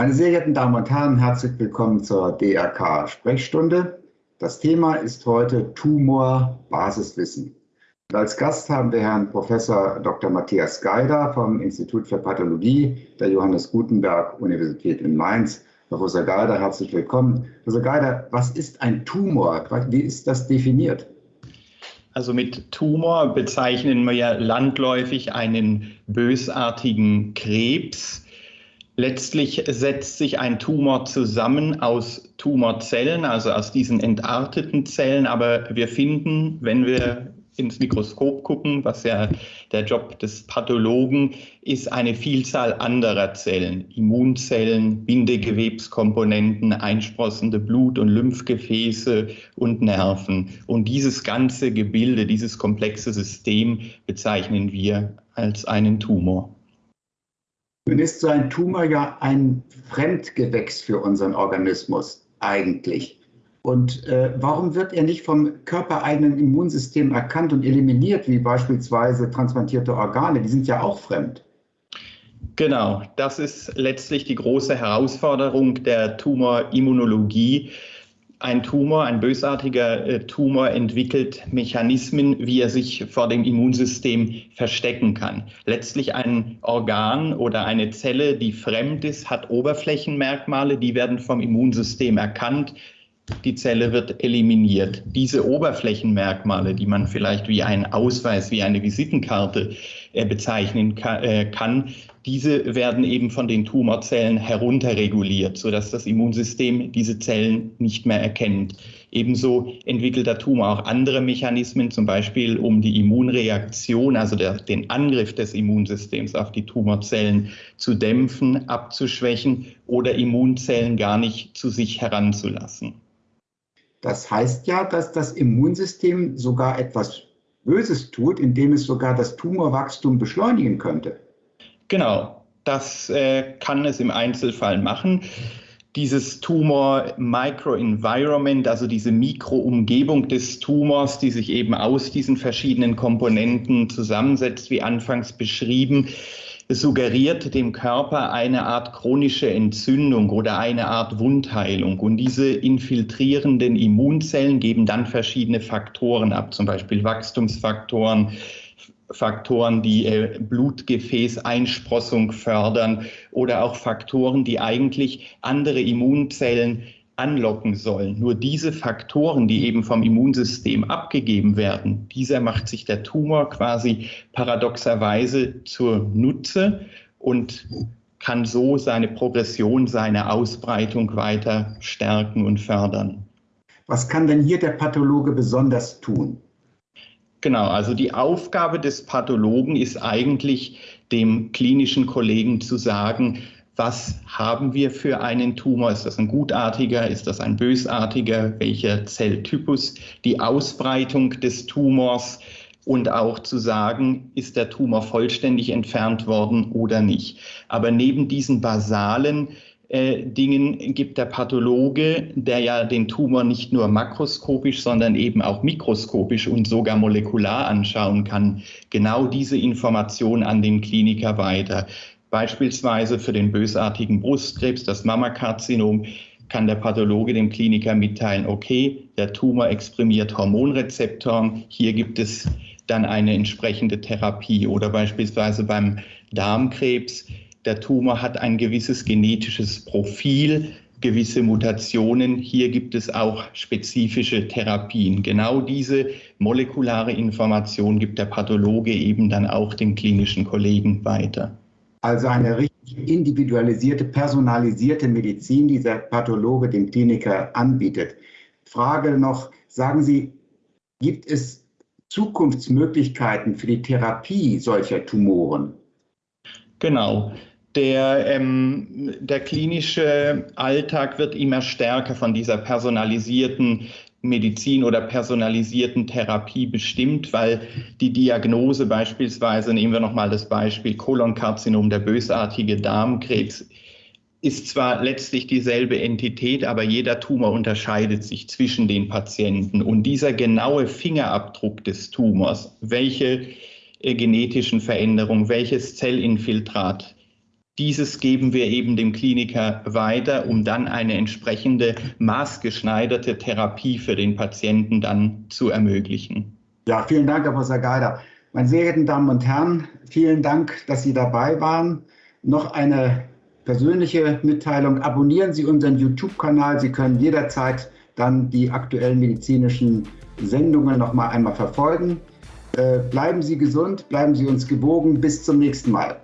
Meine sehr geehrten Damen und Herren, herzlich willkommen zur DRK-Sprechstunde. Das Thema ist heute Tumor Basiswissen. Und als Gast haben wir Herrn Professor Dr. Matthias Geider vom Institut für Pathologie der Johannes Gutenberg Universität in Mainz. Professor Geider, herzlich willkommen. Professor Geider, was ist ein Tumor? Wie ist das definiert? Also mit Tumor bezeichnen wir ja landläufig einen bösartigen Krebs. Letztlich setzt sich ein Tumor zusammen aus Tumorzellen, also aus diesen entarteten Zellen. Aber wir finden, wenn wir ins Mikroskop gucken, was ja der Job des Pathologen ist, eine Vielzahl anderer Zellen, Immunzellen, Bindegewebskomponenten, einsprossende Blut- und Lymphgefäße und Nerven. Und dieses ganze Gebilde, dieses komplexe System bezeichnen wir als einen Tumor. Nun ist so ein Tumor ja ein Fremdgewächs für unseren Organismus eigentlich. Und äh, warum wird er nicht vom körpereigenen Immunsystem erkannt und eliminiert, wie beispielsweise transplantierte Organe? Die sind ja auch fremd. Genau, das ist letztlich die große Herausforderung der Tumorimmunologie. Ein Tumor, ein bösartiger äh, Tumor entwickelt Mechanismen, wie er sich vor dem Immunsystem verstecken kann. Letztlich ein Organ oder eine Zelle, die fremd ist, hat Oberflächenmerkmale, die werden vom Immunsystem erkannt die Zelle wird eliminiert. Diese Oberflächenmerkmale, die man vielleicht wie einen Ausweis, wie eine Visitenkarte äh, bezeichnen äh, kann, diese werden eben von den Tumorzellen herunterreguliert, sodass das Immunsystem diese Zellen nicht mehr erkennt. Ebenso entwickelt der Tumor auch andere Mechanismen, zum Beispiel um die Immunreaktion, also der, den Angriff des Immunsystems auf die Tumorzellen zu dämpfen, abzuschwächen oder Immunzellen gar nicht zu sich heranzulassen. Das heißt ja, dass das Immunsystem sogar etwas Böses tut, indem es sogar das Tumorwachstum beschleunigen könnte. Genau, das äh, kann es im Einzelfall machen. Dieses Tumor-Microenvironment, also diese Mikroumgebung des Tumors, die sich eben aus diesen verschiedenen Komponenten zusammensetzt, wie anfangs beschrieben, suggeriert dem Körper eine Art chronische Entzündung oder eine Art Wundheilung. Und diese infiltrierenden Immunzellen geben dann verschiedene Faktoren ab, zum Beispiel Wachstumsfaktoren, Faktoren, die äh, Blutgefäßeinsprossung fördern oder auch Faktoren, die eigentlich andere Immunzellen anlocken sollen. Nur diese Faktoren, die eben vom Immunsystem abgegeben werden, dieser macht sich der Tumor quasi paradoxerweise zur Nutze und kann so seine Progression, seine Ausbreitung weiter stärken und fördern. Was kann denn hier der Pathologe besonders tun? Genau, also die Aufgabe des Pathologen ist eigentlich dem klinischen Kollegen zu sagen, was haben wir für einen Tumor? Ist das ein gutartiger? Ist das ein bösartiger? Welcher Zelltypus? Die Ausbreitung des Tumors und auch zu sagen, ist der Tumor vollständig entfernt worden oder nicht. Aber neben diesen basalen äh, Dingen gibt der Pathologe, der ja den Tumor nicht nur makroskopisch, sondern eben auch mikroskopisch und sogar molekular anschauen kann, genau diese Information an den Kliniker weiter. Beispielsweise für den bösartigen Brustkrebs, das Mammakarzinom, kann der Pathologe dem Kliniker mitteilen, okay, der Tumor exprimiert Hormonrezeptoren, hier gibt es dann eine entsprechende Therapie. Oder beispielsweise beim Darmkrebs, der Tumor hat ein gewisses genetisches Profil, gewisse Mutationen. Hier gibt es auch spezifische Therapien. Genau diese molekulare Information gibt der Pathologe eben dann auch den klinischen Kollegen weiter. Also eine richtig individualisierte, personalisierte Medizin, die der Pathologe dem Kliniker anbietet. Frage noch, sagen Sie, gibt es Zukunftsmöglichkeiten für die Therapie solcher Tumoren? Genau. Der, ähm, der klinische Alltag wird immer stärker von dieser personalisierten Medizin oder personalisierten Therapie bestimmt, weil die Diagnose beispielsweise, nehmen wir nochmal das Beispiel Kolonkarzinom, der bösartige Darmkrebs, ist zwar letztlich dieselbe Entität, aber jeder Tumor unterscheidet sich zwischen den Patienten. Und dieser genaue Fingerabdruck des Tumors, welche äh, genetischen Veränderungen, welches Zellinfiltrat Dieses geben wir eben dem Kliniker weiter, um dann eine entsprechende maßgeschneiderte Therapie für den Patienten dann zu ermöglichen. Ja, vielen Dank, Herr Professor Geider. Meine sehr geehrten Damen und Herren, vielen Dank, dass Sie dabei waren. Noch eine persönliche Mitteilung. Abonnieren Sie unseren YouTube-Kanal. Sie können jederzeit dann die aktuellen medizinischen Sendungen noch mal einmal verfolgen. Äh, bleiben Sie gesund, bleiben Sie uns gewogen. Bis zum nächsten Mal.